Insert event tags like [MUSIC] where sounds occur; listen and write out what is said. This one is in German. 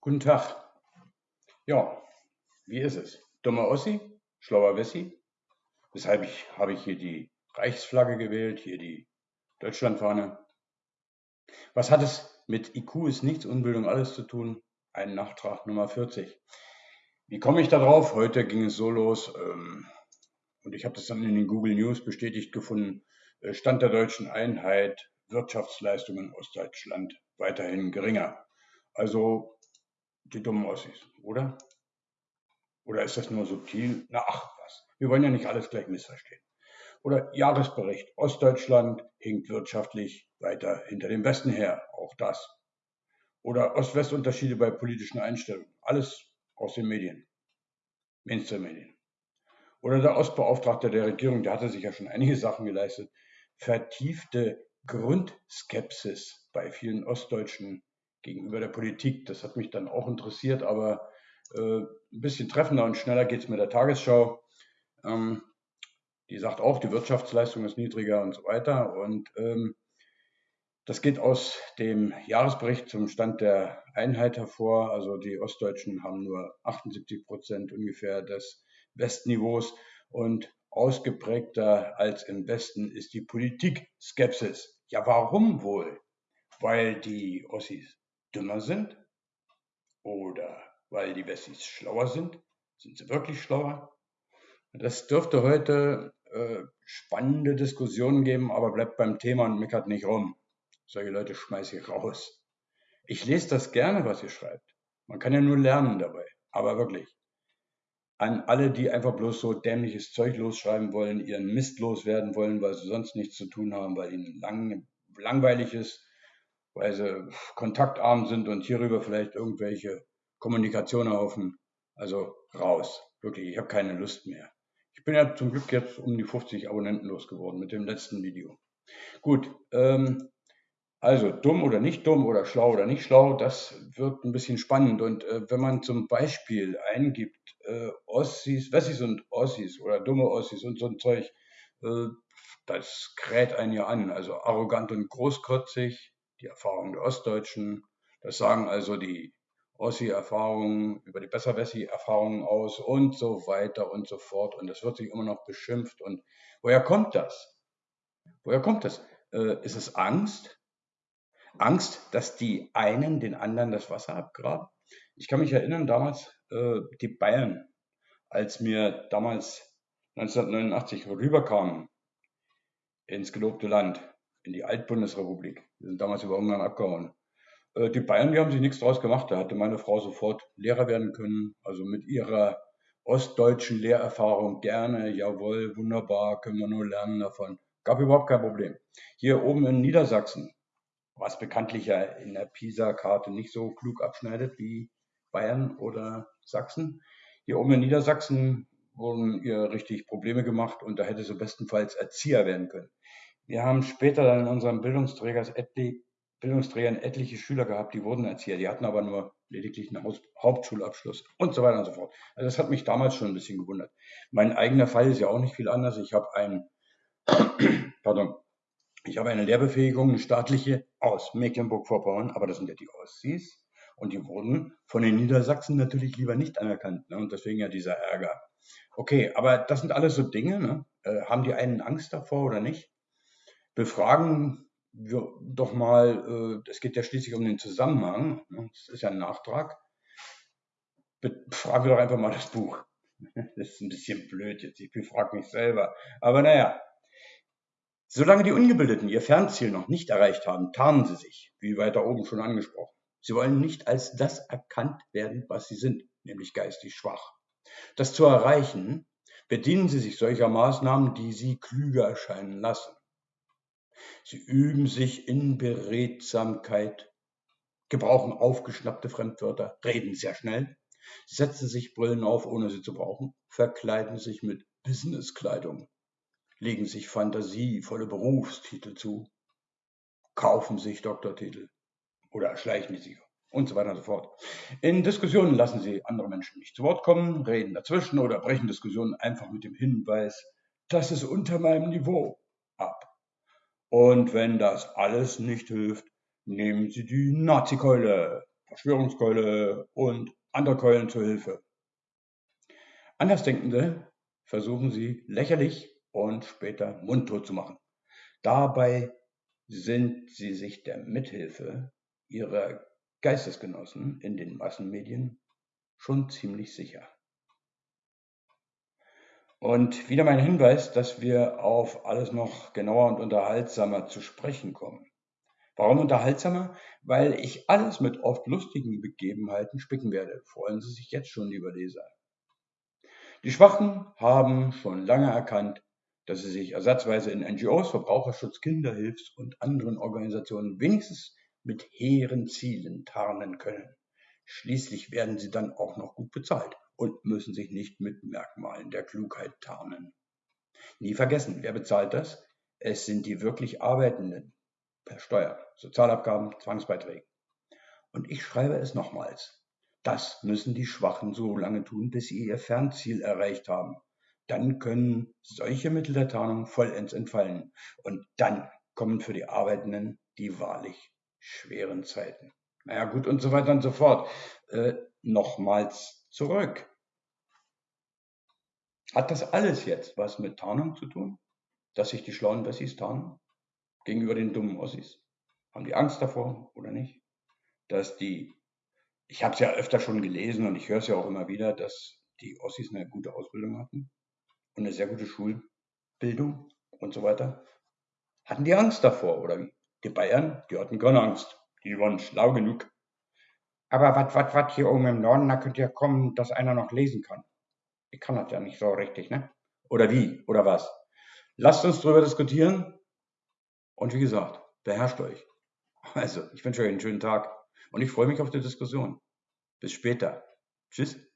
Guten Tag. Ja, wie ist es? Dummer Ossi? Schlauer Wessi? Weshalb ich, habe ich hier die Reichsflagge gewählt, hier die Deutschlandfahne. Was hat es mit IQ ist nichts, Unbildung alles zu tun? Ein Nachtrag Nummer 40. Wie komme ich da drauf? Heute ging es so los ähm, und ich habe das dann in den Google News bestätigt gefunden. Äh, Stand der deutschen Einheit, Wirtschaftsleistungen Ostdeutschland weiterhin geringer. Also die dummen Ossis, oder? Oder ist das nur subtil? Na ach was, wir wollen ja nicht alles gleich missverstehen. Oder Jahresbericht, Ostdeutschland hinkt wirtschaftlich weiter hinter dem Westen her, auch das. Oder Ost-West-Unterschiede bei politischen Einstellungen, alles aus den Medien, Mainstream-Medien. Oder der Ostbeauftragte der Regierung, der hatte sich ja schon einige Sachen geleistet, vertiefte Grundskepsis bei vielen Ostdeutschen gegenüber der Politik. Das hat mich dann auch interessiert, aber äh, ein bisschen treffender und schneller geht es mit der Tagesschau. Ähm, die sagt auch, die Wirtschaftsleistung ist niedriger und so weiter. Und ähm, das geht aus dem Jahresbericht zum Stand der Einheit hervor. Also die Ostdeutschen haben nur 78 Prozent ungefähr des Westniveaus und ausgeprägter als im Westen ist die Politik-Skepsis. Ja, warum wohl? Weil die Ossis dümmer sind? Oder weil die Wessis schlauer sind? Sind sie wirklich schlauer? Das dürfte heute äh, spannende Diskussionen geben, aber bleibt beim Thema und meckert nicht rum. Solche Leute schmeiße ich raus. Ich lese das gerne, was ihr schreibt. Man kann ja nur lernen dabei. Aber wirklich. An alle, die einfach bloß so dämliches Zeug losschreiben wollen, ihren Mist loswerden wollen, weil sie sonst nichts zu tun haben, weil ihnen lang, langweilig ist, weil sie kontaktarm sind und hierüber vielleicht irgendwelche Kommunikation erhoffen. Also raus. Wirklich, ich habe keine Lust mehr. Ich bin ja zum Glück jetzt um die 50 Abonnenten losgeworden mit dem letzten Video. Gut, ähm, also dumm oder nicht dumm oder schlau oder nicht schlau, das wird ein bisschen spannend. Und äh, wenn man zum Beispiel eingibt, äh, Ossis, Wessis und Ossis oder dumme Ossis und so ein Zeug, äh, das kräht einen ja an. Also arrogant und großkotzig, die Erfahrung der Ostdeutschen. Das sagen also die Ossi-Erfahrungen über die Besser-Wessi-Erfahrungen aus und so weiter und so fort. Und es wird sich immer noch beschimpft. Und woher kommt das? Woher kommt das? Äh, ist es Angst? Angst, dass die einen den anderen das Wasser abgraben? Ich kann mich erinnern, damals äh, die Bayern, als mir damals 1989 rüberkamen ins gelobte Land, in die Altbundesrepublik. Wir sind damals über Ungarn abgehauen. Äh, die Bayern, die haben sich nichts draus gemacht. Da hatte meine Frau sofort Lehrer werden können. Also mit ihrer ostdeutschen Lehrerfahrung gerne, jawohl, wunderbar, können wir nur lernen davon. Gab überhaupt kein Problem. Hier oben in Niedersachsen, was bekanntlich ja in der PISA-Karte nicht so klug abschneidet wie Bayern oder Sachsen. Hier oben in Niedersachsen wurden ihr richtig Probleme gemacht und da hätte sie bestenfalls Erzieher werden können. Wir haben später dann in unserem Bildungsträgers etli Bildungsträgern etliche Schüler gehabt, die wurden Erzieher, die hatten aber nur lediglich einen Haus Hauptschulabschluss und so weiter und so fort. Also das hat mich damals schon ein bisschen gewundert. Mein eigener Fall ist ja auch nicht viel anders. Ich habe ein, [CLEARS THROAT] pardon, ich habe eine Lehrbefähigung, eine staatliche aus Mecklenburg-Vorpommern, aber das sind ja die Ossis und die wurden von den Niedersachsen natürlich lieber nicht anerkannt ne? und deswegen ja dieser Ärger. Okay, aber das sind alles so Dinge. Ne? Äh, haben die einen Angst davor oder nicht? Befragen wir doch mal, äh, es geht ja schließlich um den Zusammenhang, ne? das ist ja ein Nachtrag, befragen wir doch einfach mal das Buch. [LAUGHS] Das ist ein bisschen blöd jetzt, ich befrage mich selber. Aber naja, solange die Ungebildeten ihr Fernziel noch nicht erreicht haben, tarnen sie sich, wie weiter oben schon angesprochen. Sie wollen nicht als das erkannt werden, was sie sind, nämlich geistig schwach. Das zu erreichen, bedienen sie sich solcher Maßnahmen, die sie klüger erscheinen lassen. Sie üben sich in Beredsamkeit, gebrauchen aufgeschnappte Fremdwörter, reden sehr schnell, setzen sich Brillen auf, ohne sie zu brauchen, verkleiden sich mit Businesskleidung, legen sich fantasievolle Berufstitel zu, kaufen sich Doktortitel oder erschleichen sich und so weiter und so fort. In Diskussionen lassen sie andere Menschen nicht zu Wort kommen, reden dazwischen oder brechen Diskussionen einfach mit dem Hinweis, das ist unter meinem Niveau ab. Und wenn das alles nicht hilft, nehmen Sie die Nazikeule. Verschwörungskeule und andere Keulen zur Hilfe. Andersdenkende versuchen sie lächerlich und später mundtot zu machen. Dabei sind sie sich der Mithilfe ihrer Geistesgenossen in den Massenmedien schon ziemlich sicher. Und wieder mein Hinweis, dass wir auf alles noch genauer und unterhaltsamer zu sprechen kommen. Warum unterhaltsamer? Weil ich alles mit oft lustigen Begebenheiten spicken werde. Freuen Sie sich jetzt schon, lieber Leser. Die Schwachen haben schon lange erkannt, dass sie sich ersatzweise in NGOs, Verbraucherschutz, Kinderhilfs und anderen Organisationen wenigstens mit hehren Zielen tarnen können. Schließlich werden sie dann auch noch gut bezahlt und müssen sich nicht mit Merkmalen der Klugheit tarnen. Nie vergessen, wer bezahlt das? Es sind die wirklich Arbeitenden per Steuer, Sozialabgaben, Zwangsbeiträgen. Und ich schreibe es nochmals. Das müssen die Schwachen so lange tun, bis sie ihr Fernziel erreicht haben. Dann können solche Mittel der Tarnung vollends entfallen. Und dann kommen für die Arbeitenden die wahrlich schweren Zeiten. Naja, gut und so weiter und so fort. Äh, nochmals zurück. Hat das alles jetzt was mit Tarnung zu tun? Dass sich die schlauen Wessis tarnen? Gegenüber den dummen Ossis? Haben die Angst davor oder nicht? Dass die, ich habe es ja öfter schon gelesen und ich höre es ja auch immer wieder, dass die Ossis eine gute Ausbildung hatten und eine sehr gute Schulbildung und so weiter. Hatten die Angst davor oder wie? Die Bayern, die hatten keine Angst. Die waren schlau genug. Aber was, was, was hier oben im Norden, da könnte ja kommen, dass einer noch lesen kann. Ich kann das ja nicht so richtig, ne? Oder wie? Oder was? Lasst uns darüber diskutieren. Und wie gesagt, beherrscht euch. Also, ich wünsche euch einen schönen Tag und ich freue mich auf die Diskussion. Bis später. Tschüss.